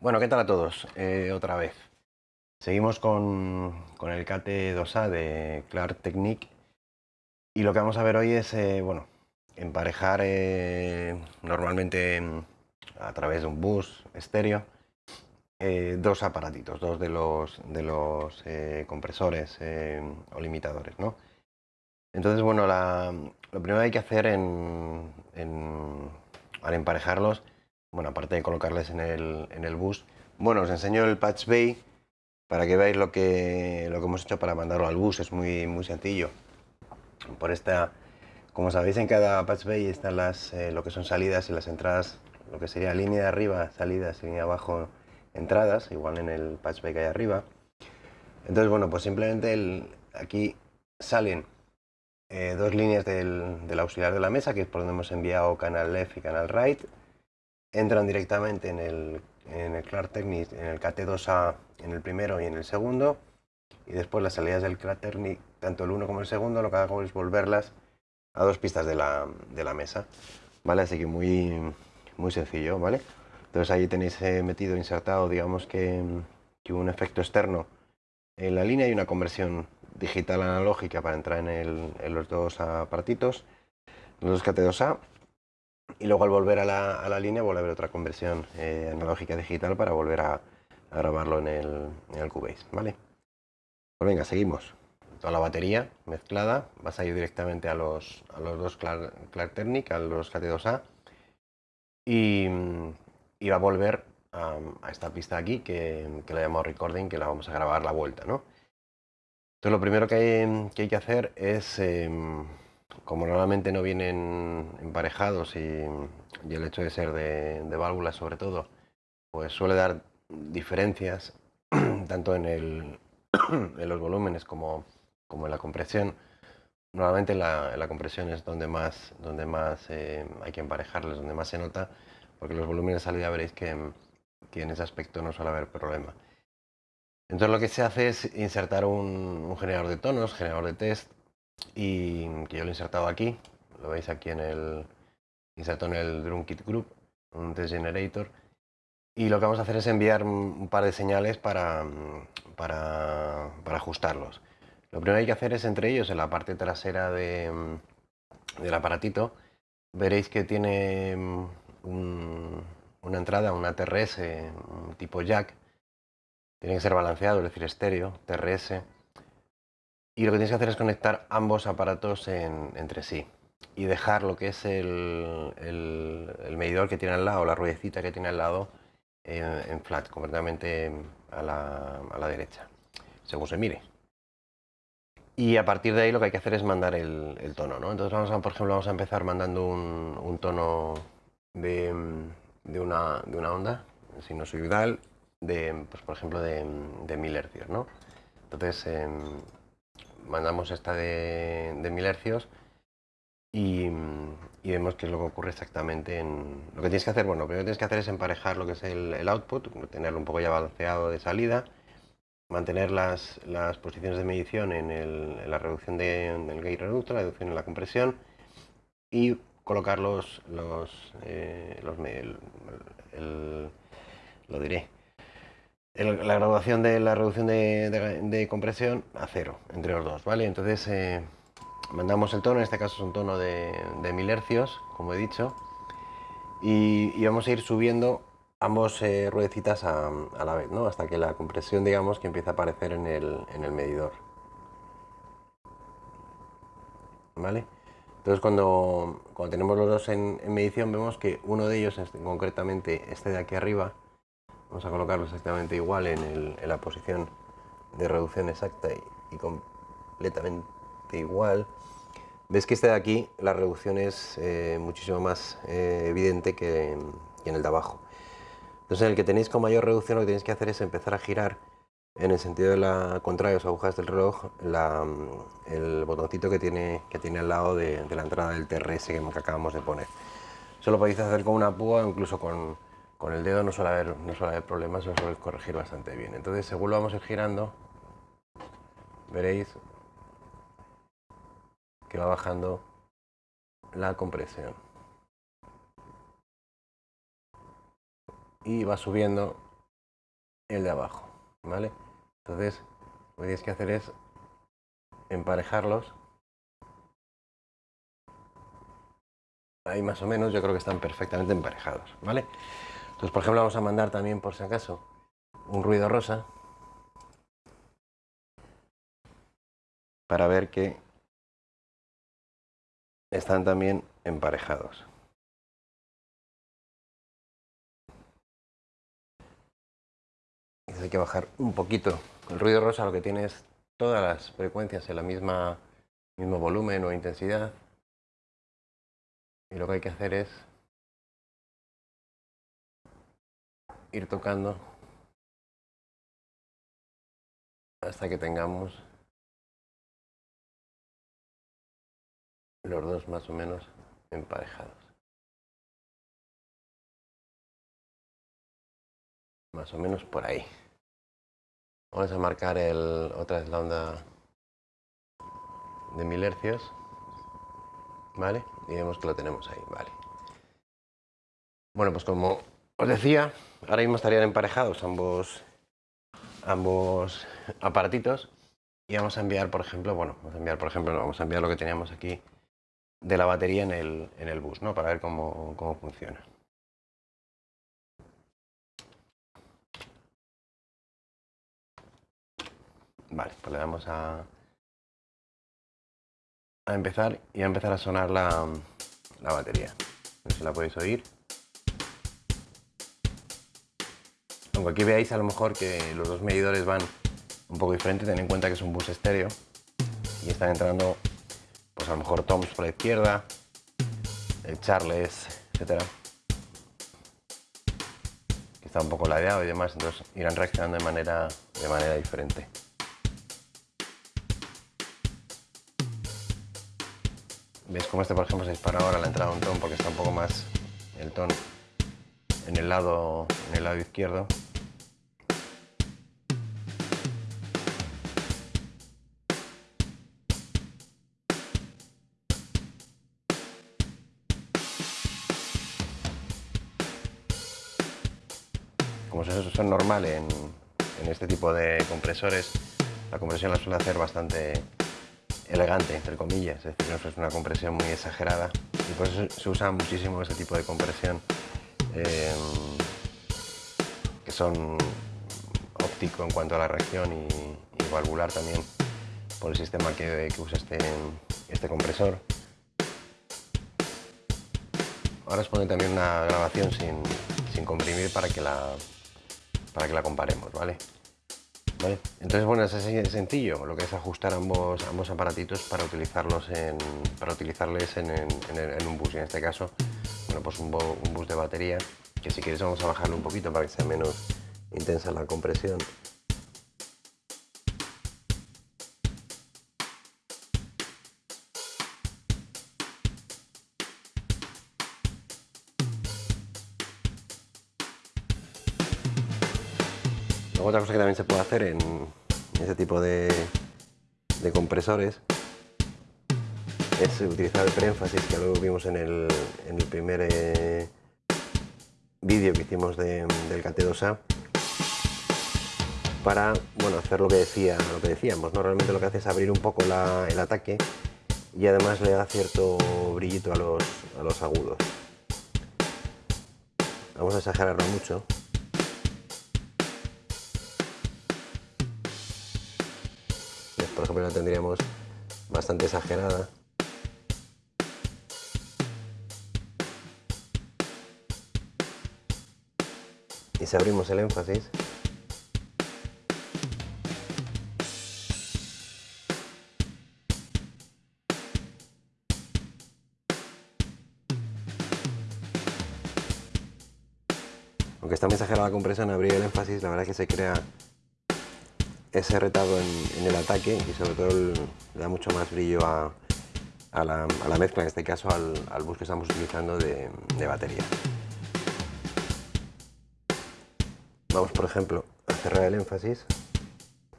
Bueno, ¿qué tal a todos? Eh, otra vez. Seguimos con, el KT2A de Clark Technique y lo que vamos a ver hoy es, eh, bueno, emparejar eh, normalmente a través de un bus estéreo dos aparatitos, dos de los, de los compresores o limitadores, ¿no? Entonces, bueno, lo primero que hay que hacer en, al emparejarlos bueno, aparte de colocarles en el, en el bus, bueno, os enseño el patch bay para que veáis lo que, lo que hemos hecho para mandarlo al bus, es muy, muy sencillo. Por esta, como sabéis, en cada patch bay están las, eh, lo que son salidas y las entradas, lo que sería línea de arriba, salidas, línea de abajo, entradas, igual en el patch bay que hay arriba. Entonces, bueno, pues simplemente aquí salen eh, dos líneas del, del, auxiliar de la mesa, que es por donde hemos enviado canal left y canal right, entran directamente en el, en el Clark Technic, en el KT2A en el primero y en el segundo, y después las salidas del Clark Technic, tanto el uno como el segundo, lo que hago es volverlas a dos pistas de la, de la mesa, ¿vale? Así que muy, muy sencillo, ¿vale? Entonces ahí tenéis eh, metido, insertado, digamos que, que, un efecto externo en la línea y una conversión digital analógica para entrar en, el, en los dos aparatitos, los dos KT2A, y luego al volver a la, a la línea vuelve a otra conversión eh, analógica digital para volver a, grabarlo en el, en el Cubase, ¿vale? Pues venga, seguimos. Toda la batería mezclada vas a ir directamente a los, a los dos Clark, Technic, a los KT2A y, y va a volver a, esta pista aquí que, que la llamado recording, que la vamos a grabar la vuelta, ¿no? Entonces lo primero que hay que, hay que hacer es... Em, como normalmente no vienen emparejados y, el hecho de ser de, válvulas sobre todo, pues suele dar diferencias tanto en, los volúmenes como, en la compresión. Normalmente la, compresión es donde más, donde más eh, hay que emparejarles, donde más se nota, porque los volúmenes de salida veréis que, en ese aspecto no suele haber problema. Entonces lo que se hace es insertar un generador de tonos, generador de test, y que yo lo he insertado aquí, lo veis aquí en el inserto en el Drum Kit Group, un test generator. Y lo que vamos a hacer es enviar un par de señales para, para, para ajustarlos. Lo primero que hay que hacer es entre ellos, en la parte trasera de, del aparatito, veréis que tiene una entrada, una TRS, tipo jack, tiene que ser balanceado, es decir, estéreo, TRS, y lo que tienes que hacer es conectar ambos aparatos entre sí y dejar lo que es el, medidor que tiene al lado, la ruedecita que tiene al lado, en, flat, completamente a la, derecha, según se mire. Y a partir de ahí lo que hay que hacer es mandar el, tono, ¿no? Entonces vamos a, por ejemplo, vamos a empezar mandando un, tono de, una, onda sinusoidal, de, pues, por ejemplo, de, de 1000 hercios, ¿no? Entonces, em, mandamos esta de, de 1000 hercios y, vemos qué es lo que ocurre exactamente en... Lo que tienes que hacer, bueno, lo que tienes que hacer es emparejar lo que es el, output, tenerlo un poco ya balanceado de salida, mantener las, posiciones de medición en, la reducción del gate reductor, la reducción en la compresión y colocar los, los, eh, los lo diré, la graduación de la reducción de, compresión a cero entre los dos, ¿vale? Entonces eh, mandamos el tono, en este caso es un tono de, de 1000 hercios, como he dicho, y, vamos a ir subiendo ambos eh, ruedecitas a, la vez, ¿no? Hasta que la compresión, digamos, que empieza a aparecer en el, medidor. ¿Vale? Entonces cuando, cuando tenemos los dos en, en medición vemos que uno de ellos, concretamente este de aquí arriba, Vamos a colocarlo exactamente igual en, la posición de reducción exacta y, completamente igual. Ves que este de aquí la reducción es eh, muchísimo más eh, evidente que, en el de abajo. Entonces en el que tenéis con mayor reducción lo que tenéis que hacer es empezar a girar en el sentido de la contraria de las agujas del reloj el botoncito que tiene, que tiene al lado de, la entrada del TRS que acabamos de poner. Eso lo podéis hacer con una púa o incluso con, con el dedo no suele haber, no suele haber problemas, lo suele corregir bastante bien. Entonces, según lo vamos a ir girando, veréis que va bajando la compresión. Y va subiendo el de abajo, ¿vale? Entonces, lo que tienes que hacer es emparejarlos. Ahí más o menos yo creo que están perfectamente emparejados, ¿vale? Entonces, por ejemplo, vamos a mandar también, por si acaso, un ruido rosa para ver que están también emparejados. hay que bajar un poquito. El ruido rosa lo que tiene es todas las frecuencias en la misma mismo volumen o intensidad. Y lo que hay que hacer es ir tocando hasta que tengamos los dos más o menos emparejados. Más o menos por ahí. Vamos a marcar el, otra vez la onda de mil hercios. ¿Vale? Y vemos que lo tenemos ahí, ¿vale? Bueno, pues como os decía, ahora mismo estarían emparejados ambos, ambos aparatitos y vamos a enviar, por ejemplo, bueno, vamos a enviar, por ejemplo, vamos a enviar lo que teníamos aquí de la batería en el, en el bus, ¿no? Para ver cómo, cómo funciona. Vale, pues le damos a, a empezar y a empezar a sonar la, la batería. No sé si la podéis oír. Aunque aquí veáis a lo mejor que los dos medidores van un poco diferentes, ten en cuenta que es un bus estéreo y están entrando pues a lo mejor toms por la izquierda, el charles, etcétera. Está un poco ladeado y demás, entonces irán reaccionando de manera, de manera diferente. ¿Veis cómo este, por ejemplo, se dispara ahora la entrada de un tono porque está un poco más el tono en el lado, en el lado izquierdo? Como es normal en, este tipo de compresores, la compresión la suele hacer bastante elegante, entre comillas, es decir, no es una compresión muy exagerada y por eso se usa muchísimo ese tipo de compresión em, que son óptico en cuanto a la reacción y, valvular también por el sistema que, usa este, este compresor. Ahora os pone también una grabación sin, sin comprimir para que la, para que la comparemos, ¿vale? Entonces, bueno, es así sencillo, lo que es ajustar ambos, ambos aparatitos para utilizarlos en, para utilizarles en, un bus. Y en este caso, bueno, pues un, un bus de batería, que si quieres vamos a bajarlo un poquito para que sea menos intensa la compresión. Otra cosa que también se puede hacer en ese tipo de, compresores es utilizar el preénfasis que luego vimos en el, primer eh, vídeo que hicimos del KT2A para bueno, hacer lo que, decía, lo que decíamos. ¿no? Realmente lo que hace es abrir un poco el ataque y además le da cierto brillito a los, a los agudos. Vamos a exagerarlo mucho. Por ejemplo la tendríamos bastante exagerada. Y si abrimos el énfasis, aunque está muy exagerada la compresión, abrir el énfasis, la verdad es que se crea ese retardo en, el ataque y sobre todo le da mucho más brillo a, la, mezcla, en este caso al, bus que estamos utilizando de, batería. Vamos por ejemplo a cerrar el énfasis,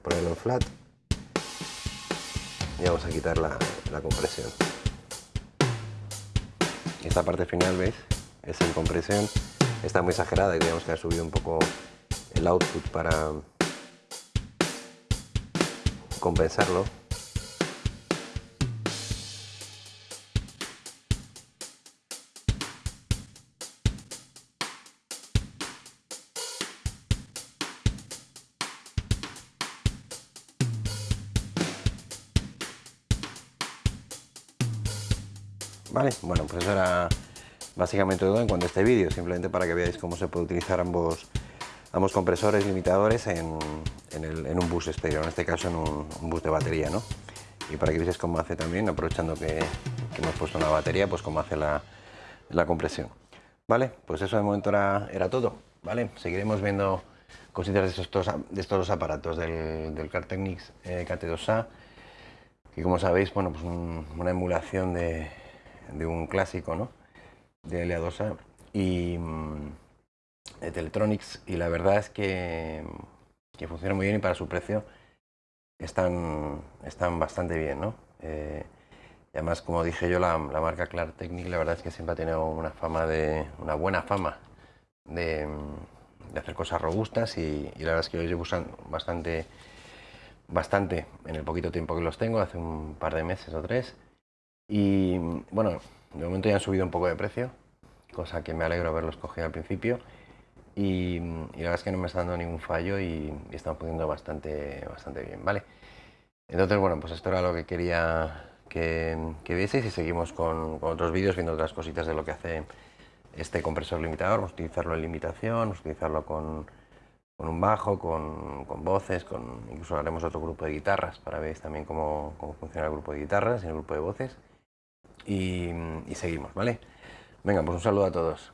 ponerlo en flat y vamos a quitar la, compresión. Esta parte final, ¿veis? Es en compresión, está muy exagerada y tenemos que haber subido un poco el output para compensarlo. Vale, bueno, pues eso era básicamente todo en cuanto a este vídeo, simplemente para que veáis cómo se puede utilizar ambos, ambos compresores limitadores en, un bus estéreo, en este caso en un, bus de batería, ¿no? Y para que veáis cómo hace también, aprovechando que, hemos puesto una batería, pues cómo hace la, compresión. Vale, pues eso de momento era, era, todo, ¿vale? Seguiremos viendo cositas de estos, de estos dos aparatos del, del Cartechnix eh, KT2A, que como sabéis, bueno, pues una emulación de, de un clásico, ¿no? De LA2A y mm, de Teletronics y la verdad es que, que, funciona muy bien y para su precio están, están bastante bien, ¿no? Eh, y además, como dije yo, la, marca Clark Technic la verdad es que siempre ha tenido una fama de, una buena fama de, hacer cosas robustas y, la verdad es que yo llevo usando bastante, bastante en el poquito tiempo que los tengo, hace un par de meses o tres. Y bueno, de momento ya han subido un poco de precio, cosa que me alegro haberlos cogido al principio. Y, la verdad es que no me está dando ningún fallo y, están pudiendo bastante, bastante bien, ¿vale? Entonces, bueno, pues esto era lo que quería que, que vieseis y seguimos con, otros vídeos viendo otras cositas de lo que hace este compresor limitador. Vamos a utilizarlo en limitación, vamos a utilizarlo con, con un bajo, con, con, voces, con, incluso haremos otro grupo de guitarras para ver también cómo, cómo funciona el grupo de guitarras y el grupo de voces y, seguimos, ¿vale? Venga, pues un saludo a todos.